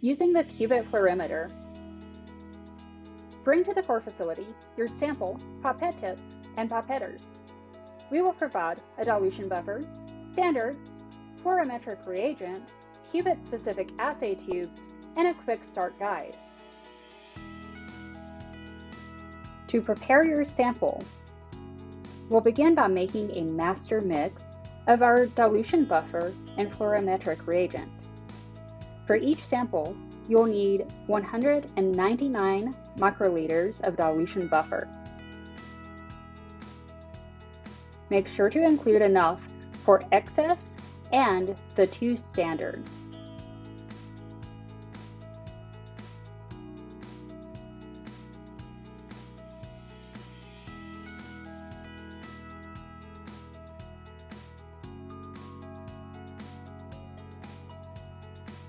Using the Qubit fluorimeter, bring to the core facility your sample, pipette tips, and pipetters. We will provide a dilution buffer, standards, fluorimetric reagent, Qubit-specific assay tubes, and a quick start guide. To prepare your sample, we'll begin by making a master mix of our dilution buffer and fluorimetric reagent. For each sample, you'll need 199 microliters of dilution buffer. Make sure to include enough for excess and the two standards.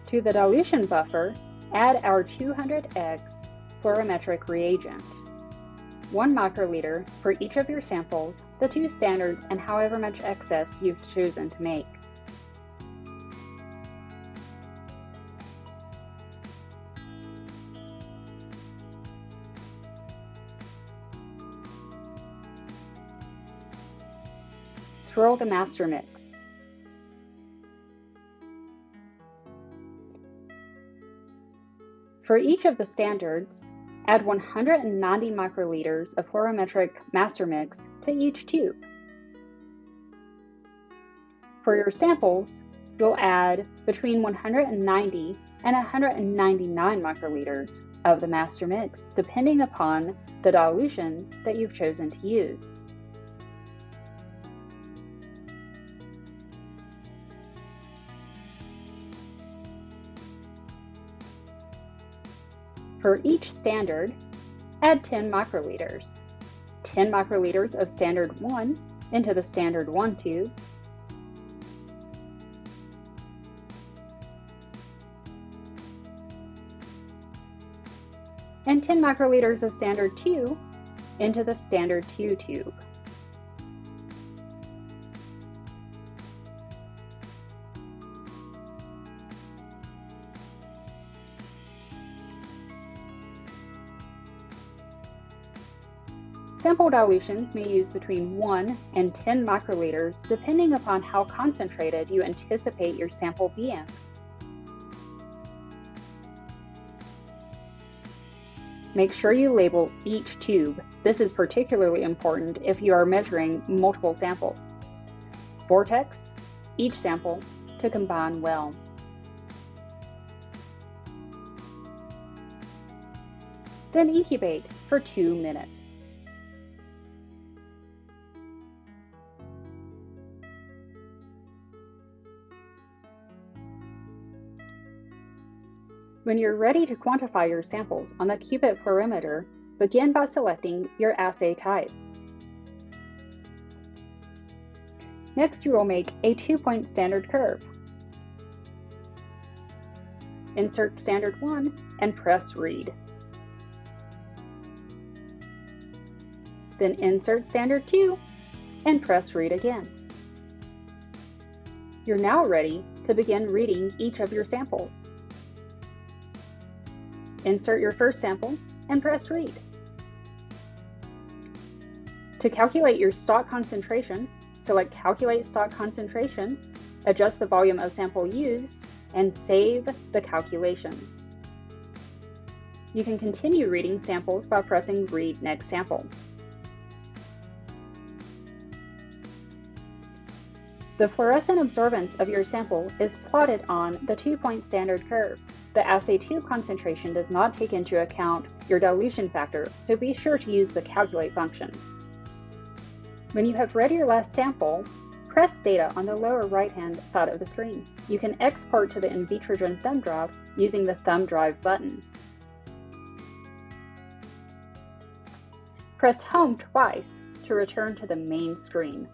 To the dilution buffer, add our 200x fluorometric reagent. 1 microliter for each of your samples, the two standards, and however much excess you've chosen to make. Swirl the master mix. For each of the standards, add 190 microliters of fluorometric master mix to each tube. For your samples, you'll add between 190 and 199 microliters of the master mix, depending upon the dilution that you've chosen to use. For each standard, add 10 microliters. 10 microliters of standard 1 into the standard 1 tube, and 10 microliters of standard 2 into the standard 2 tube. Sample dilutions may use between 1 and 10 microliters depending upon how concentrated you anticipate your sample being. Make sure you label each tube. This is particularly important if you are measuring multiple samples. Vortex each sample to combine well. Then incubate for two minutes. When you're ready to quantify your samples on the Qubit fluorimeter, begin by selecting your assay type. Next, you will make a two-point standard curve. Insert standard 1 and press read. Then insert standard 2 and press read again. You're now ready to begin reading each of your samples. Insert your first sample and press read. To calculate your stock concentration, select Calculate Stock Concentration, adjust the volume of sample used, and save the calculation. You can continue reading samples by pressing Read Next Sample. The fluorescent absorbance of your sample is plotted on the two-point standard curve. The assay tube concentration does not take into account your dilution factor, so be sure to use the calculate function. When you have read your last sample, press data on the lower right-hand side of the screen. You can export to the Invitrogen thumb drive using the thumb drive button. Press home twice to return to the main screen.